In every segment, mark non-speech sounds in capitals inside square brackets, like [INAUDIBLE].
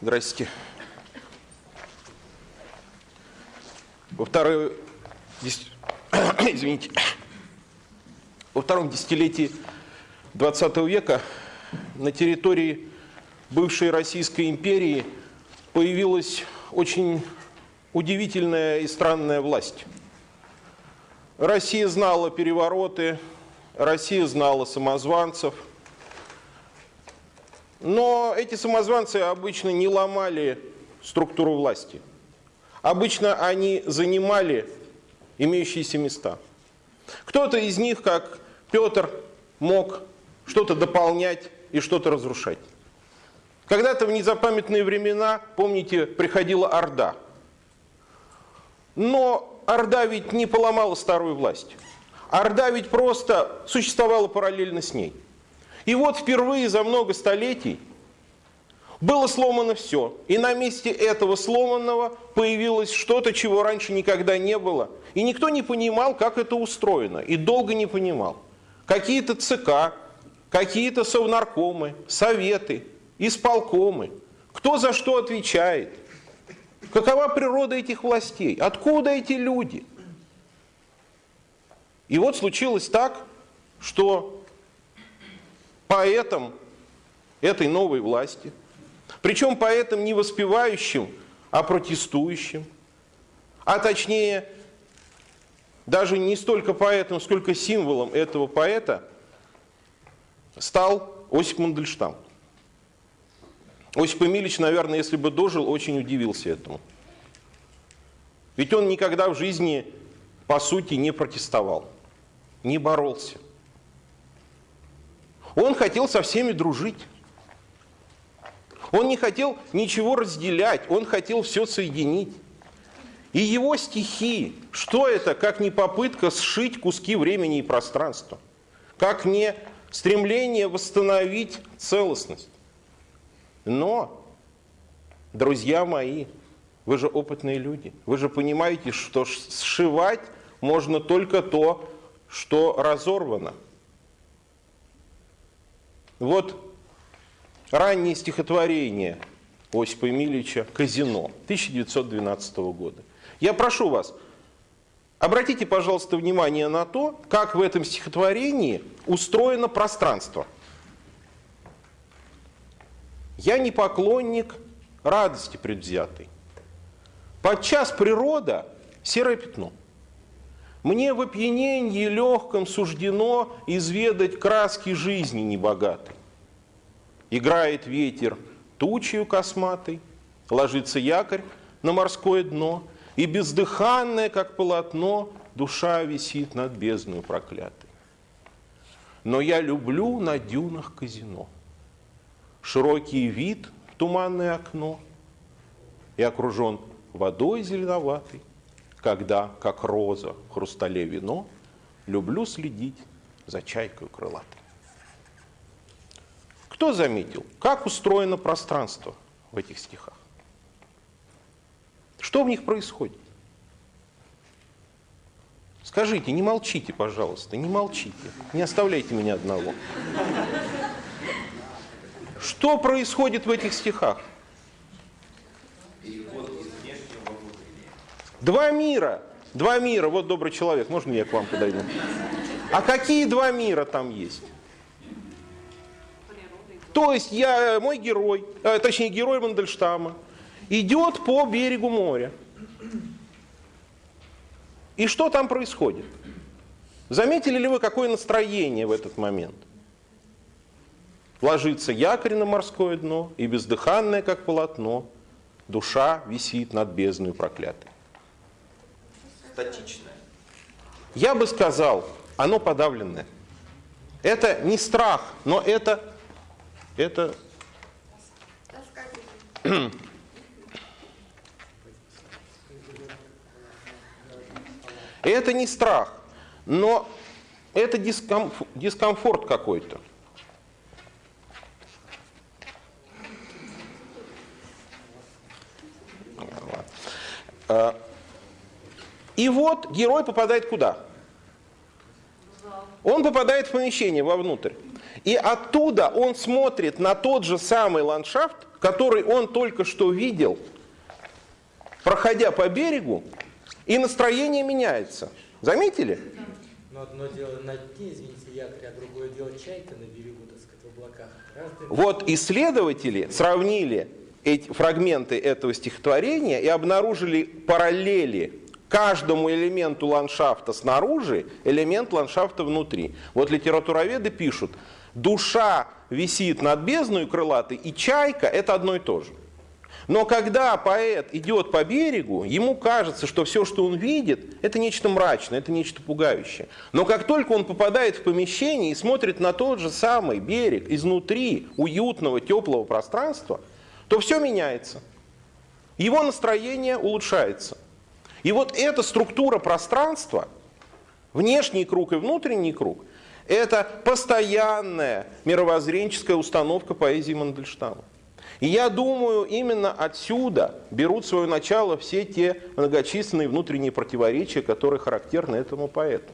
Здрасте. Во второй, [COUGHS] извините, во втором десятилетии 20 века на территории бывшей Российской империи появилась очень удивительная и странная власть. Россия знала перевороты, Россия знала самозванцев, но эти самозванцы обычно не ломали структуру власти. Обычно они занимали имеющиеся места. Кто-то из них, как Петр, мог что-то дополнять и что-то разрушать. Когда-то в незапамятные времена, помните, приходила Орда. Но Орда ведь не поломала старую власть. Орда ведь просто существовала параллельно с ней. И вот впервые за много столетий было сломано все. И на месте этого сломанного появилось что-то, чего раньше никогда не было. И никто не понимал, как это устроено. И долго не понимал. Какие-то ЦК, какие-то совнаркомы, советы, исполкомы. Кто за что отвечает? Какова природа этих властей? Откуда эти люди? И вот случилось так, что поэтам этой новой власти, причем поэтам не воспевающим, а протестующим, а точнее даже не столько поэтом, сколько символом этого поэта стал Осип Мандельштам. Осип Эмильевич, наверное, если бы дожил, очень удивился этому. Ведь он никогда в жизни, по сути, не протестовал, не боролся. Он хотел со всеми дружить. Он не хотел ничего разделять, он хотел все соединить. И его стихи, что это, как не попытка сшить куски времени и пространства, как не стремление восстановить целостность. Но, друзья мои, вы же опытные люди, вы же понимаете, что сшивать можно только то, что разорвано. Вот раннее стихотворение Осипа Емельевича «Казино» 1912 года. Я прошу вас, обратите, пожалуйста, внимание на то, как в этом стихотворении устроено пространство. Я не поклонник радости предвзятой. Подчас природа – серое пятно. Мне в опьянении легком суждено изведать краски жизни небогатой. Играет ветер тучью косматой, ложится якорь на морское дно, и бездыханная, как полотно, душа висит над бездной проклятой. Но я люблю на дюнах казино. Широкий вид туманное окно и окружен водой зеленоватой, когда, как роза в хрустале вино, люблю следить за чайкой крылатой. Кто заметил, как устроено пространство в этих стихах? Что в них происходит? Скажите, не молчите, пожалуйста, не молчите, не оставляйте меня одного. Что происходит в этих стихах? Два мира. Два мира. Вот добрый человек. Можно я к вам подойду? А какие два мира там есть? То есть я, мой герой, э, точнее герой Мандельштама, идет по берегу моря. И что там происходит? Заметили ли вы, какое настроение в этот момент? Ложится якорь на морское дно, и бездыханное, как полотно, душа висит над бездной проклятой статичное? Я бы сказал, оно подавленное. Это не страх, но это, это [CLEARS THROAT] Это не страх, но это дискомфорт, дискомфорт какой-то. И вот герой попадает куда? Он попадает в помещение вовнутрь. И оттуда он смотрит на тот же самый ландшафт, который он только что видел, проходя по берегу, и настроение меняется. Заметили? Но одно дело на дне, извините, якорь, а другое дело чайка на берегу, так сказать, в облаках. Разные... Вот исследователи сравнили эти фрагменты этого стихотворения и обнаружили параллели каждому элементу ландшафта снаружи, элемент ландшафта внутри. Вот литературоведы пишут, душа висит над бездной крылатой, и чайка – это одно и то же. Но когда поэт идет по берегу, ему кажется, что все, что он видит, это нечто мрачное, это нечто пугающее. Но как только он попадает в помещение и смотрит на тот же самый берег изнутри уютного, теплого пространства, то все меняется. Его настроение улучшается. И вот эта структура пространства, внешний круг и внутренний круг, это постоянная мировоззренческая установка поэзии Мандельштама. И я думаю, именно отсюда берут свое начало все те многочисленные внутренние противоречия, которые характерны этому поэту.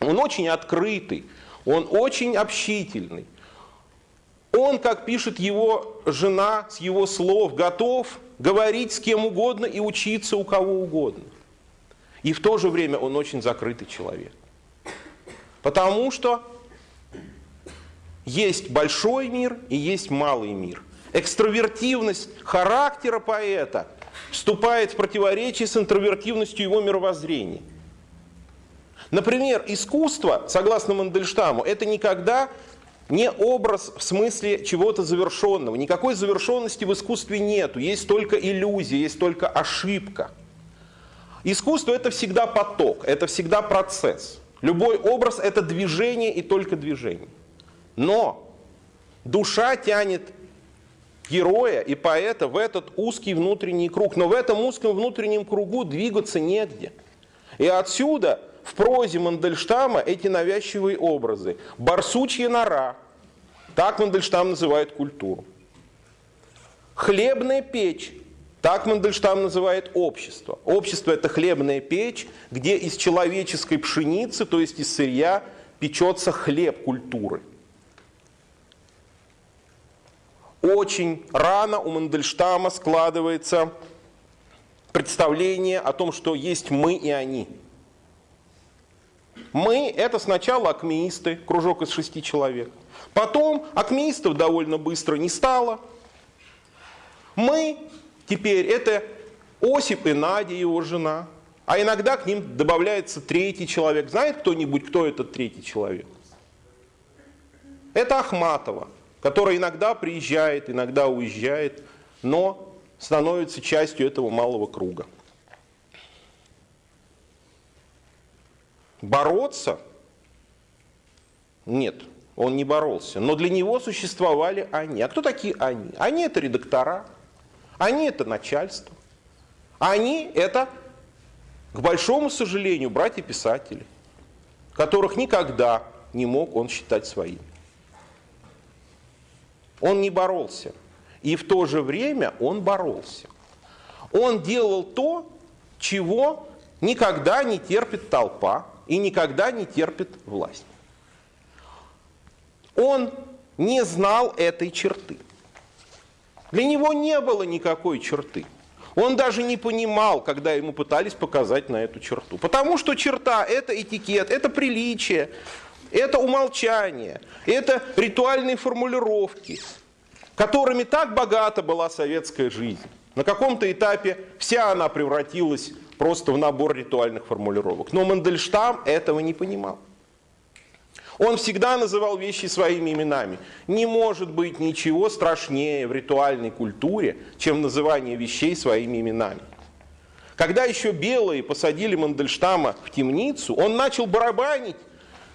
Он очень открытый, он очень общительный. Он, как пишет его жена с его слов, готов говорить с кем угодно и учиться у кого угодно. И в то же время он очень закрытый человек. Потому что есть большой мир и есть малый мир. Экстравертивность характера поэта вступает в противоречие с интровертивностью его мировоззрения. Например, искусство, согласно Мандельштаму, это никогда не образ в смысле чего-то завершенного. Никакой завершенности в искусстве нету. Есть только иллюзия, есть только ошибка. Искусство это всегда поток, это всегда процесс. Любой образ это движение и только движение. Но душа тянет героя и поэта в этот узкий внутренний круг. Но в этом узком внутреннем кругу двигаться негде. И отсюда в прозе Мандельштама эти навязчивые образы. Барсучья нора, так Мандельштам называет культуру. Хлебная печь, так Мандельштам называет общество. Общество это хлебная печь, где из человеческой пшеницы, то есть из сырья, печется хлеб культуры. очень рано у Мандельштама складывается представление о том, что есть мы и они. Мы – это сначала акмеисты, кружок из шести человек. Потом акмеистов довольно быстро не стало. Мы теперь – это Осип и Надя, его жена. А иногда к ним добавляется третий человек. Знает кто-нибудь, кто этот третий человек? Это Ахматова которая иногда приезжает, иногда уезжает, но становится частью этого малого круга. Бороться? Нет, он не боролся. Но для него существовали они. А кто такие они? Они это редактора, они это начальство. Они это, к большому сожалению, братья-писатели, которых никогда не мог он считать своими. Он не боролся. И в то же время он боролся. Он делал то, чего никогда не терпит толпа и никогда не терпит власть. Он не знал этой черты. Для него не было никакой черты. Он даже не понимал, когда ему пытались показать на эту черту. Потому что черта – это этикет, это приличие, это умолчание, это ритуальные формулировки, которыми так богата была советская жизнь. На каком-то этапе вся она превратилась просто в набор ритуальных формулировок. Но Мандельштам этого не понимал. Он всегда называл вещи своими именами. Не может быть ничего страшнее в ритуальной культуре, чем называние вещей своими именами. Когда еще белые посадили Мандельштама в темницу, он начал барабанить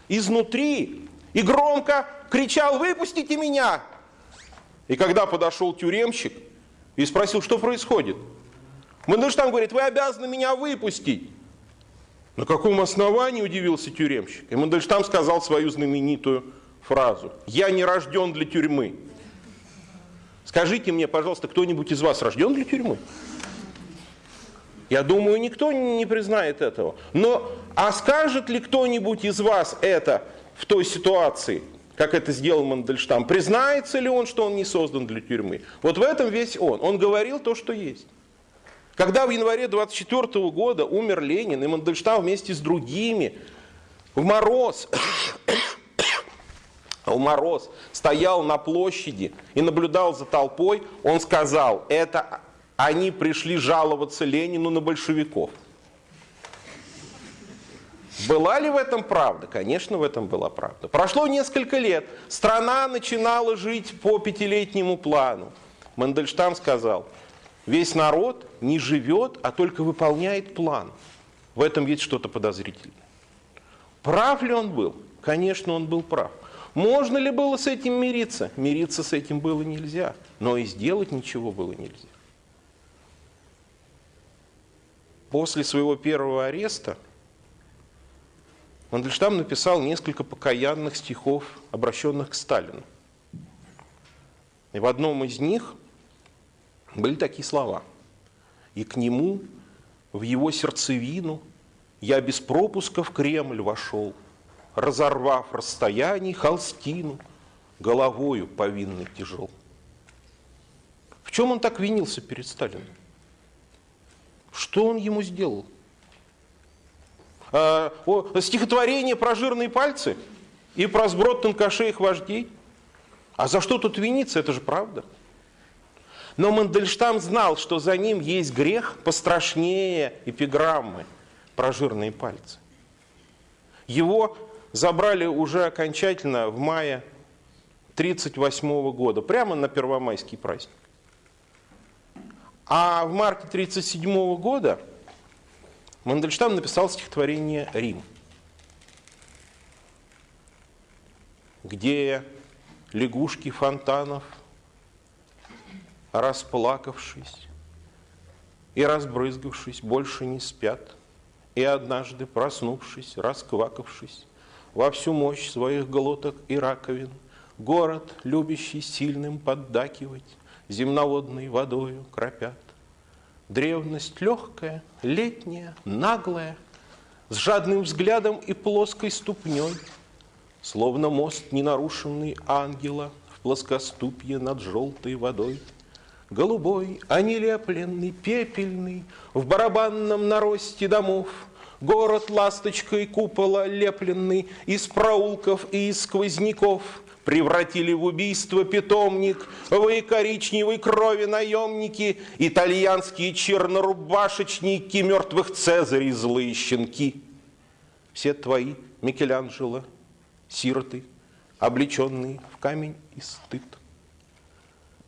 изнутри и громко кричал «Выпустите меня!» И когда подошел тюремщик и спросил, что происходит, Мандельштам говорит, вы обязаны меня выпустить. На каком основании удивился тюремщик? И Мандельштам сказал свою знаменитую фразу. Я не рожден для тюрьмы. Скажите мне, пожалуйста, кто-нибудь из вас рожден для тюрьмы? Я думаю, никто не признает этого. Но а скажет ли кто-нибудь из вас это в той ситуации, как это сделал Мандельштам, признается ли он, что он не создан для тюрьмы? Вот в этом весь он. Он говорил то, что есть. Когда в январе 24 года умер Ленин, и Мандельштам вместе с другими в мороз, [COUGHS] в мороз стоял на площади и наблюдал за толпой, он сказал, это они пришли жаловаться Ленину на большевиков. Была ли в этом правда? Конечно, в этом была правда. Прошло несколько лет. Страна начинала жить по пятилетнему плану. Мандельштам сказал, весь народ не живет, а только выполняет план. В этом есть что-то подозрительное. Прав ли он был? Конечно, он был прав. Можно ли было с этим мириться? Мириться с этим было нельзя. Но и сделать ничего было нельзя. После своего первого ареста Мандельштам написал несколько покаянных стихов, обращенных к Сталину. И в одном из них были такие слова. «И к нему, в его сердцевину, я без пропуска в Кремль вошел, разорвав расстояние холстину, головою повинный тяжел». В чем он так винился перед Сталиным? Что он ему сделал? А, о, стихотворение про жирные пальцы и про сброд тонкошеих вождей. А за что тут виниться? Это же правда. Но Мандельштам знал, что за ним есть грех пострашнее эпиграммы про жирные пальцы. Его забрали уже окончательно в мае 1938 года, прямо на Первомайский праздник. А в марте 1937 года Мандельштам написал стихотворение «Рим», где лягушки фонтанов, расплакавшись и разбрызгавшись, больше не спят, и однажды, проснувшись, расквакавшись, во всю мощь своих глоток и раковин, город, любящий сильным поддакивать, земноводной водою кропят. Древность легкая, летняя, наглая, С жадным взглядом и плоской ступней, Словно мост ненарушенный ангела В плоскоступье над желтой водой. Голубой, а нелепленный, пепельный, В барабанном наросте домов, Город ласточкой купола лепленный Из проулков и из сквозняков — превратили в убийство питомник, вы коричневой крови наемники, итальянские чернорубашечники, мертвых цезарей злые щенки. Все твои, Микеланджело, сироты, облеченные в камень и стыд.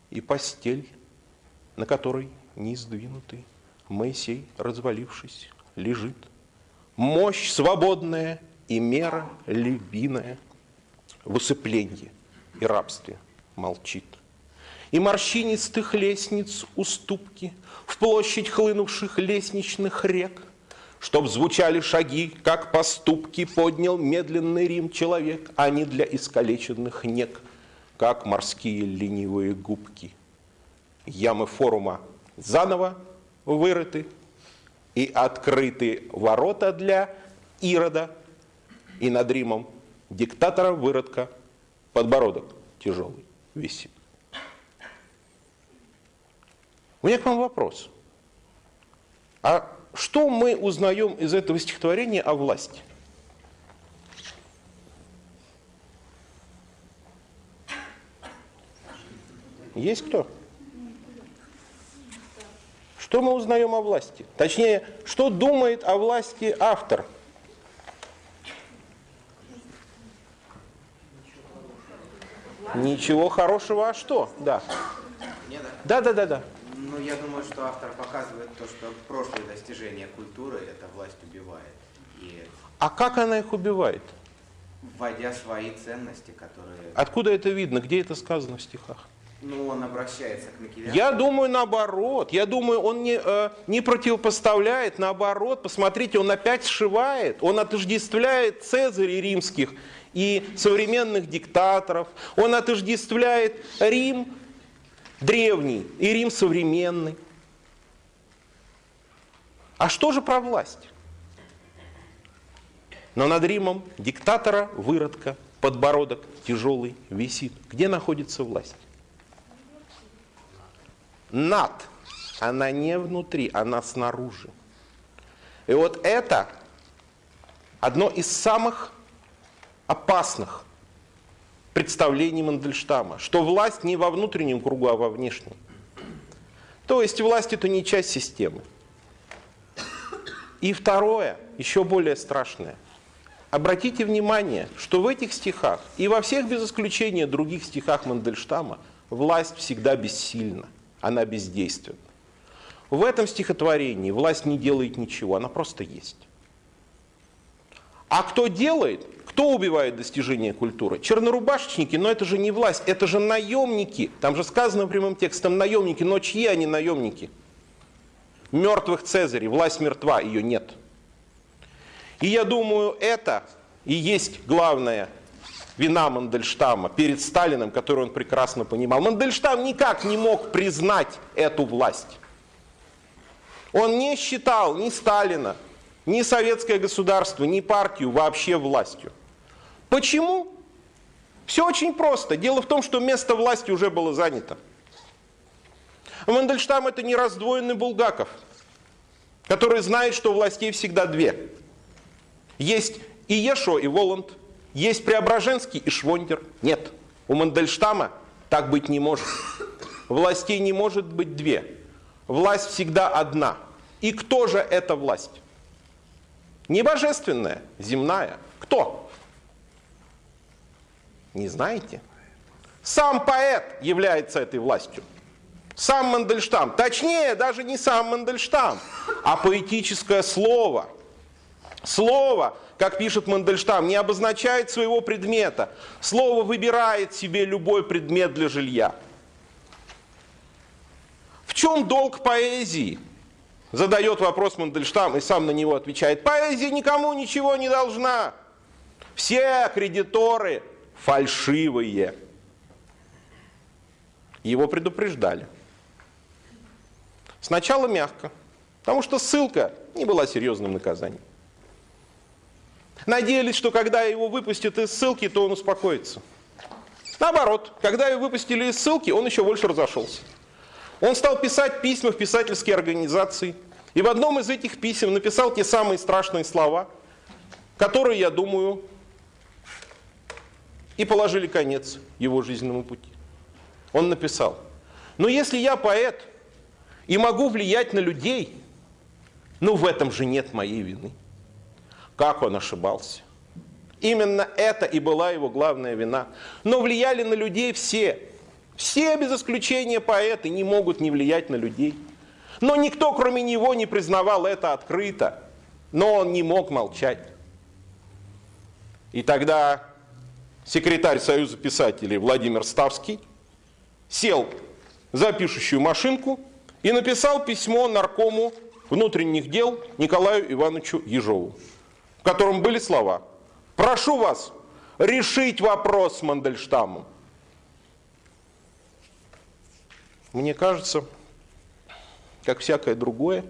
И постель, на которой не сдвинутый Моисей, развалившись, лежит. Мощь свободная и мера львиная – в усыплении и рабстве молчит. И морщинистых лестниц уступки В площадь хлынувших лестничных рек, Чтоб звучали шаги, как поступки, Поднял медленный Рим человек, А не для искалеченных нек, Как морские ленивые губки. Ямы форума заново вырыты, И открыты ворота для Ирода, И над Римом диктатора выродка, подбородок тяжелый висит. У меня к вам вопрос. А что мы узнаем из этого стихотворения о власти? Есть кто? Что мы узнаем о власти? Точнее, что думает о власти автор – Ничего хорошего, а что? Да. Мне, да? Да, да, да, Ну, я думаю, что автор показывает то, что прошлые достижения культуры эта власть убивает. И а как она их убивает? Вводя свои ценности, которые... Откуда это видно? Где это сказано в стихах? Ну, он обращается к Макиавелли. Я думаю, наоборот. Я думаю, он не, э, не противопоставляет, наоборот. Посмотрите, он опять сшивает. Он отождествляет Цезарей римских и современных диктаторов. Он отождествляет Рим древний и Рим современный. А что же про власть? Но над Римом диктатора выродка подбородок тяжелый висит. Где находится власть? Над. Она не внутри, она снаружи. И вот это одно из самых опасных представлений Мандельштама, что власть не во внутреннем кругу, а во внешнем. То есть власть это не часть системы. И второе, еще более страшное. Обратите внимание, что в этих стихах и во всех без исключения других стихах Мандельштама власть всегда бессильна, она бездейственна. В этом стихотворении власть не делает ничего, она просто есть. А кто делает, кто убивает достижения культуры? Чернорубашечники, но это же не власть, это же наемники. Там же сказано прямым текстом наемники, но чьи они наемники? Мертвых Цезарей, власть мертва, ее нет. И я думаю, это и есть главная вина Мандельштама перед Сталиным, которую он прекрасно понимал. Мандельштам никак не мог признать эту власть. Он не считал ни Сталина, ни советское государство, ни партию вообще властью. Почему? Все очень просто. Дело в том, что место власти уже было занято. Мандельштам это не раздвоенный Булгаков, который знает, что властей всегда две. Есть и Ешо, и Воланд, есть Преображенский и Швондер. Нет, у Мандельштама так быть не может. Властей не может быть две. Власть всегда одна. И кто же эта власть? Не божественная, земная. Кто? Не знаете? Сам поэт является этой властью. Сам Мандельштам. Точнее, даже не сам Мандельштам, а поэтическое слово. Слово, как пишет Мандельштам, не обозначает своего предмета. Слово выбирает себе любой предмет для жилья. В чем долг поэзии? Задает вопрос Мандельштам и сам на него отвечает. Поэзия никому ничего не должна. Все кредиторы фальшивые. Его предупреждали. Сначала мягко, потому что ссылка не была серьезным наказанием. Надеялись, что когда его выпустят из ссылки, то он успокоится. Наоборот, когда его выпустили из ссылки, он еще больше разошелся. Он стал писать письма в писательские организации. И в одном из этих писем написал те самые страшные слова, которые, я думаю, и положили конец его жизненному пути. Он написал, но если я поэт и могу влиять на людей, ну в этом же нет моей вины. Как он ошибался. Именно это и была его главная вина. Но влияли на людей все. Все без исключения поэты не могут не влиять на людей. Но никто, кроме него, не признавал это открыто. Но он не мог молчать. И тогда секретарь Союза писателей Владимир Ставский сел за пишущую машинку и написал письмо наркому внутренних дел Николаю Ивановичу Ежову, в котором были слова «Прошу вас решить вопрос с Мандельштамом». Мне кажется, как всякое другое,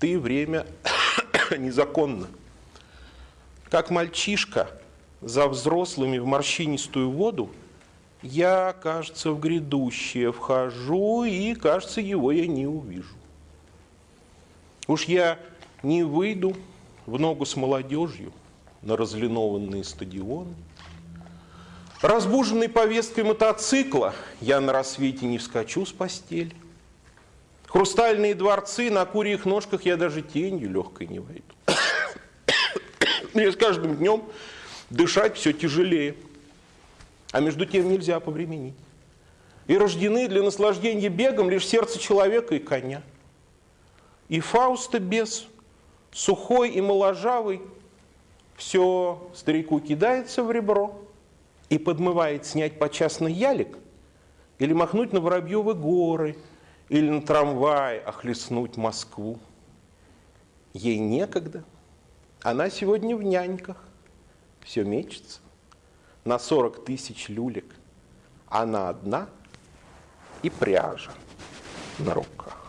ты время [COUGHS] незаконно. Как мальчишка – за взрослыми в морщинистую воду, я, кажется, в грядущее вхожу, и, кажется, его я не увижу. Уж я не выйду в ногу с молодежью на разлинованные стадионы. Разбуженный повесткой мотоцикла, я на рассвете не вскочу с постели. Хрустальные дворцы, на курьих ножках я даже тенью легкой не войду. [COUGHS] Я с каждым днем дышать все тяжелее. А между тем нельзя повременить. И рождены для наслаждения бегом лишь сердце человека и коня. И Фауста без сухой и моложавый, все старику кидается в ребро и подмывает снять почасный ялик или махнуть на Воробьевы горы, или на трамвае охлестнуть Москву. Ей некогда. Она сегодня в няньках все мечется на 40 тысяч люлек. Она одна и пряжа на руках.